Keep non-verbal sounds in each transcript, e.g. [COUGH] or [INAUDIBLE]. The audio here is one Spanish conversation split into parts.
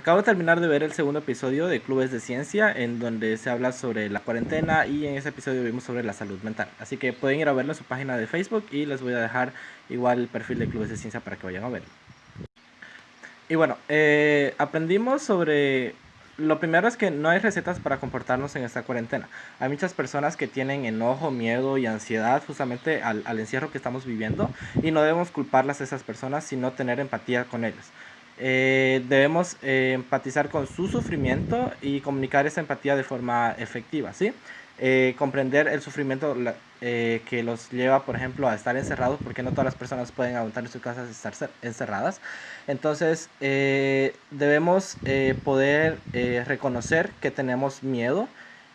Acabo de terminar de ver el segundo episodio de Clubes de Ciencia, en donde se habla sobre la cuarentena y en ese episodio vimos sobre la salud mental. Así que pueden ir a verlo en su página de Facebook y les voy a dejar igual el perfil de Clubes de Ciencia para que vayan a verlo. Y bueno, eh, aprendimos sobre... Lo primero es que no hay recetas para comportarnos en esta cuarentena. Hay muchas personas que tienen enojo, miedo y ansiedad justamente al, al encierro que estamos viviendo y no debemos culparlas a esas personas, sino tener empatía con ellas. Eh, debemos eh, empatizar con su sufrimiento y comunicar esa empatía de forma efectiva, ¿sí? Eh, comprender el sufrimiento que los lleva, por ejemplo, a estar encerrados, porque no todas las personas pueden aguantar en sus casas estar encerradas. Entonces, debemos poder reconocer que tenemos miedo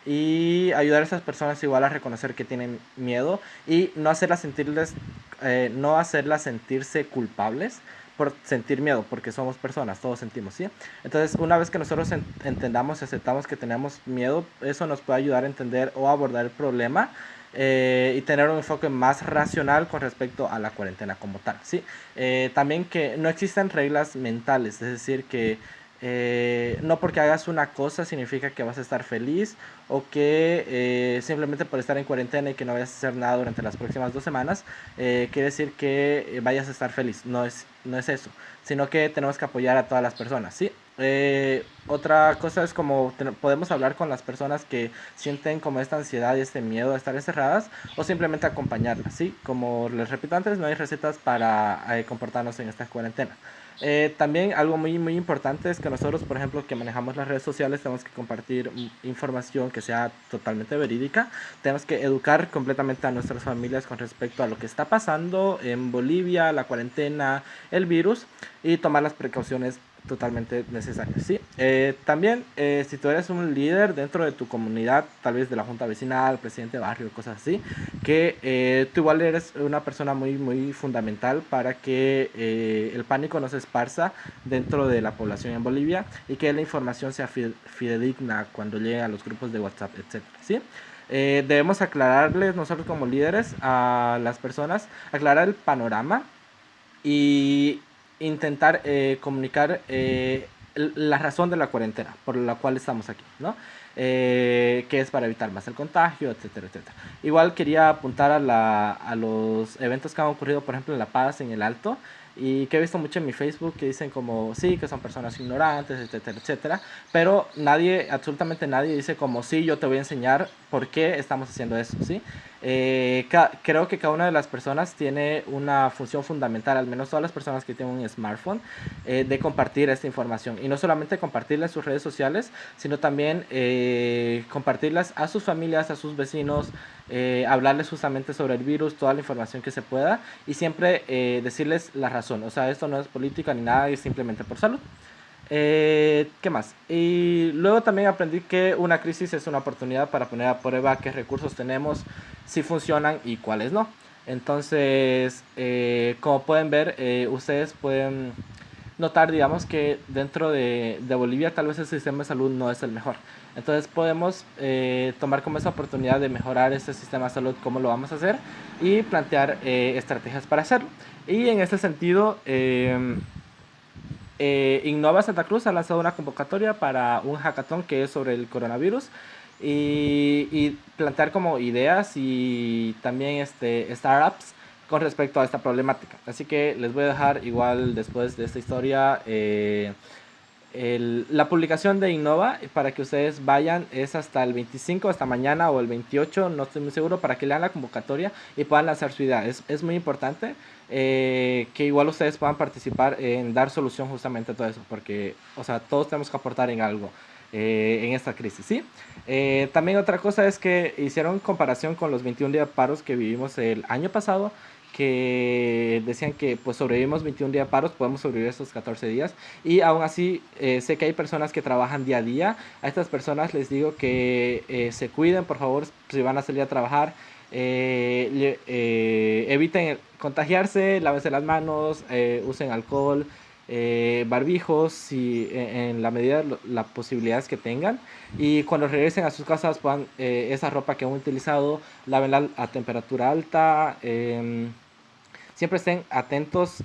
y ayudar a esas personas igual a reconocer que tienen miedo y no hacerlas sentirles, no hacerlas sentirse culpables, por sentir miedo, porque somos personas, todos sentimos, ¿sí? Entonces, una vez que nosotros entendamos y aceptamos que tenemos miedo, eso nos puede ayudar a entender o abordar el problema eh, y tener un enfoque más racional con respecto a la cuarentena como tal, ¿sí? Eh, también que no existen reglas mentales, es decir, que eh, no porque hagas una cosa significa que vas a estar feliz o que eh, simplemente por estar en cuarentena y que no vayas a hacer nada durante las próximas dos semanas, eh, quiere decir que vayas a estar feliz. No es, no es eso, sino que tenemos que apoyar a todas las personas, ¿sí? Otra cosa es como podemos hablar con las personas que sienten como esta ansiedad y este miedo a estar encerradas o simplemente acompañarlas, ¿sí? Como les repito antes, no hay recetas para comportarnos en esta cuarentena. Eh, también algo muy, muy importante es que nosotros, por ejemplo, que manejamos las redes sociales, tenemos que compartir información que sea totalmente verídica. Tenemos que educar completamente a nuestras familias con respecto a lo que está pasando en Bolivia, la cuarentena, el virus y tomar las precauciones totalmente necesario. ¿sí? Eh, también, eh, si tú eres un líder dentro de tu comunidad, tal vez de la junta vecinal, presidente de barrio, cosas así, que eh, tú igual eres una persona muy, muy fundamental para que el pánico no se esparza dentro de la población en Bolivia y que la información sea fidedigna cuando llegue a los grupos de WhatsApp, etc. ¿sí? debemos aclararles nosotros como líderes a las personas, aclarar el panorama y intentar eh, comunicar eh, la razón de la cuarentena por la cual estamos aquí, ¿no? Eh, que es para evitar más el contagio, etcétera, etcétera. Igual quería apuntar a, los eventos que han ocurrido, por ejemplo, en La Paz, en el Alto, y que he visto mucho en mi Facebook que dicen como, sí, que son personas ignorantes, etcétera, etcétera, pero nadie, absolutamente nadie dice como, sí, yo te voy a enseñar por qué estamos haciendo eso, ¿sí? Eh, creo que cada una de las personas tiene una función fundamental, al menos todas las personas que tienen un smartphone, eh, de compartir esta información. Y no solamente compartirla en sus redes sociales, sino también eh, compartirlas a sus familias, a sus vecinos, hablarles justamente sobre el virus, toda la información que se pueda y siempre decirles la O sea, esto no es política ni nada, es simplemente por salud. Eh, ¿Qué más? Y luego también aprendí que una crisis es una oportunidad para poner a prueba qué recursos tenemos, si funcionan y cuáles no. Entonces, eh, como pueden ver, eh, ustedes pueden notar, digamos, que dentro de, Bolivia tal vez el sistema de salud no es el mejor. Entonces podemos tomar como esa oportunidad de mejorar este sistema de salud, cómo lo vamos a hacer, y plantear estrategias para hacerlo. Y en este sentido, eh, Innova Santa Cruz ha lanzado una convocatoria para un hackathon que es sobre el coronavirus y, plantear como ideas y también este, startups con respecto a esta problemática. Así que les voy a dejar igual después de esta historia eh, la publicación de Innova para que ustedes vayan. Es hasta el 25, hasta mañana o el 28, no estoy muy seguro, para que lean la convocatoria y puedan lanzar su idea. Es, es muy importante. Eh, que igual ustedes puedan participar en dar solución justamente a todo eso, porque, o sea, todos tenemos que aportar en algo eh, en esta crisis, ¿sí? Eh, también otra cosa es que hicieron comparación con los 21 días paros que vivimos el año pasado, que decían que pues sobrevivimos 21 días paros, podemos sobrevivir estos 14 días y aún así sé que hay personas que trabajan día a día, a estas personas les digo que se cuiden, por favor, si van a salir a trabajar, eh, eh, eviten contagiarse, lávense las manos, eh, usen alcohol, barbijos y en, la medida de las posibilidades que tengan y cuando regresen a sus casas puedan esa ropa que han utilizado, lávenla a temperatura alta. Em, siempre estén atentos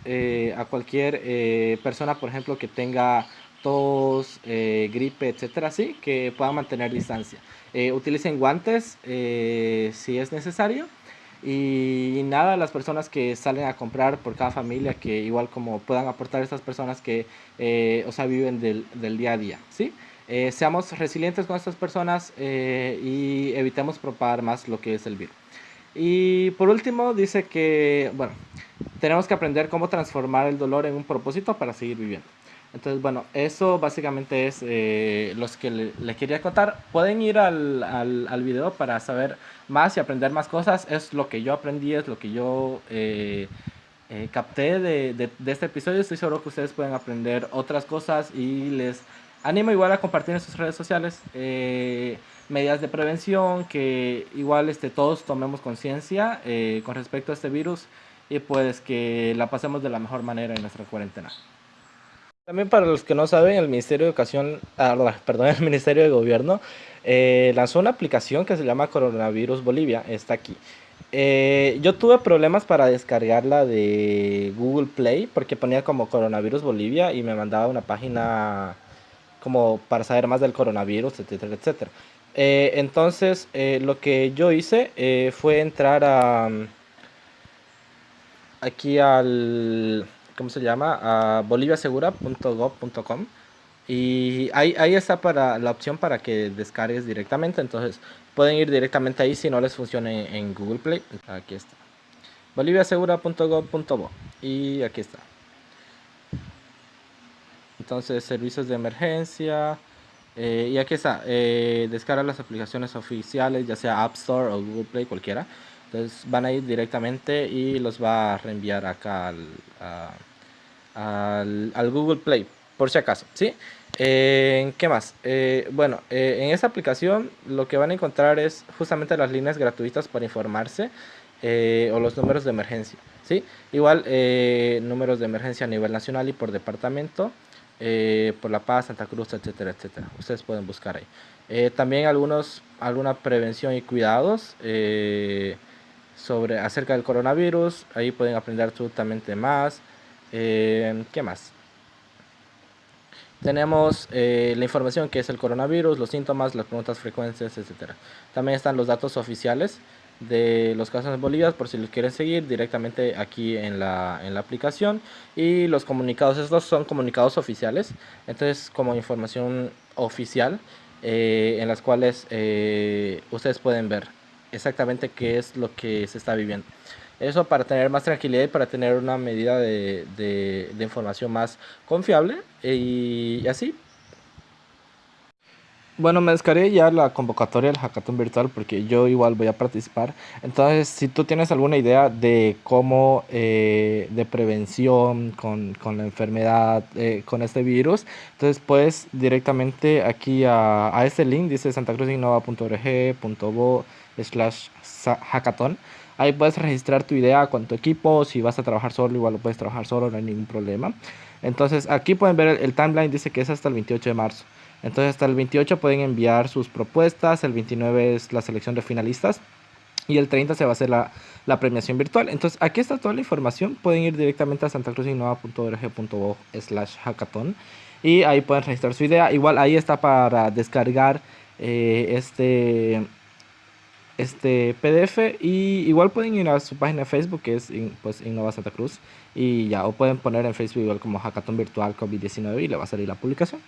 a cualquier persona, por ejemplo, que tenga tos, eh, gripe, etcétera, así, que puedan mantener distancia. Eh, utilicen guantes si es necesario. Y nada, las personas que salen a comprar por cada familia, que igual como puedan aportar estas personas que, o sea, viven del, del día a día, ¿sí? seamos resilientes con estas personas y evitemos propagar más lo que es el virus. Y por último dice que, bueno, tenemos que aprender cómo transformar el dolor en un propósito para seguir viviendo. Entonces, bueno, eso básicamente es eh, los que le, quería contar. Pueden ir al, al, al, video para saber más y aprender más cosas. Es lo que yo aprendí, es lo que yo eh, eh, capté de, de, de, este episodio. Estoy seguro que ustedes pueden aprender otras cosas y les animo igual a compartir en sus redes sociales medidas de prevención, que igual este, todos tomemos conciencia con respecto a este virus y pues que la pasemos de la mejor manera en nuestra cuarentena. También para los que no saben, el Ministerio de Educación, ah, [LAUGHS] perdón, el Ministerio de Gobierno eh, lanzó una aplicación que se llama Coronavirus Bolivia, está aquí. Eh, yo tuve problemas para descargarla de Google Play porque ponía como Coronavirus Bolivia y me mandaba una página como para saber más del coronavirus, etcétera, etcétera. Eh, entonces, lo que yo hice fue entrar a aquí al, ¿cómo se llama? A boliviasegura.gov.com y ahí, ahí está para la opción para que descargues directamente, entonces pueden ir directamente ahí si no les funciona en Google Play. Aquí está. boliviasegura.gov.bo y aquí está. Entonces, servicios de emergencia. Eh, y aquí está, eh, descarga las aplicaciones oficiales, ya sea App Store o Google Play, cualquiera. Entonces van a ir directamente y los va a reenviar acá al, al, Google Play, por si acaso, ¿sí? Eh, ¿Qué más? Eh, bueno, eh, en esa aplicación lo que van a encontrar es justamente las líneas gratuitas para informarse o los números de emergencia, ¿sí? Igual números de emergencia a nivel nacional y por departamento, por La Paz, Santa Cruz, etcétera, etcétera. Ustedes pueden buscar ahí. también algunos, alguna prevención y cuidados sobre acerca del coronavirus. Ahí pueden aprender absolutamente más. Eh, ¿Qué más? Tenemos eh, la información que es el coronavirus, los síntomas, las preguntas frecuentes, etc. También están los datos oficiales de los casos en Bolivia, por si los quieren seguir directamente aquí en la, en la aplicación. Y los comunicados, estos son comunicados oficiales, entonces como información oficial eh, en las cuales ustedes pueden ver exactamente qué es lo que se está viviendo. Eso para tener más tranquilidad y para tener una medida de, de, información más confiable y, así. Bueno, me descargué ya la convocatoria del hackathon virtual porque yo igual voy a participar. Entonces, si tú tienes alguna idea de cómo, eh, de prevención con, con la enfermedad, eh, con este virus, entonces puedes directamente aquí a, a este link, dice santacruzinnova.org.bo slash hackathon. Ahí puedes registrar tu idea con tu equipo. Si vas a trabajar solo, igual lo puedes trabajar solo, no hay ningún problema. Entonces, aquí pueden ver el, timeline, dice que es hasta el 28 de marzo. Entonces, hasta el 28 pueden enviar sus propuestas. El 29 es la selección de finalistas. Y el 30 se va a hacer la, premiación virtual. Entonces, aquí está toda la información. Pueden ir directamente a santacruzinnova.org.bo slash hackathon. Y ahí pueden registrar su idea. Igual ahí está para descargar eh, este este PDF y igual pueden ir a su página de Facebook que es pues Innova Santa Cruz y ya o pueden poner en Facebook igual como Hackathon Virtual COVID-19 y le va a salir la publicación.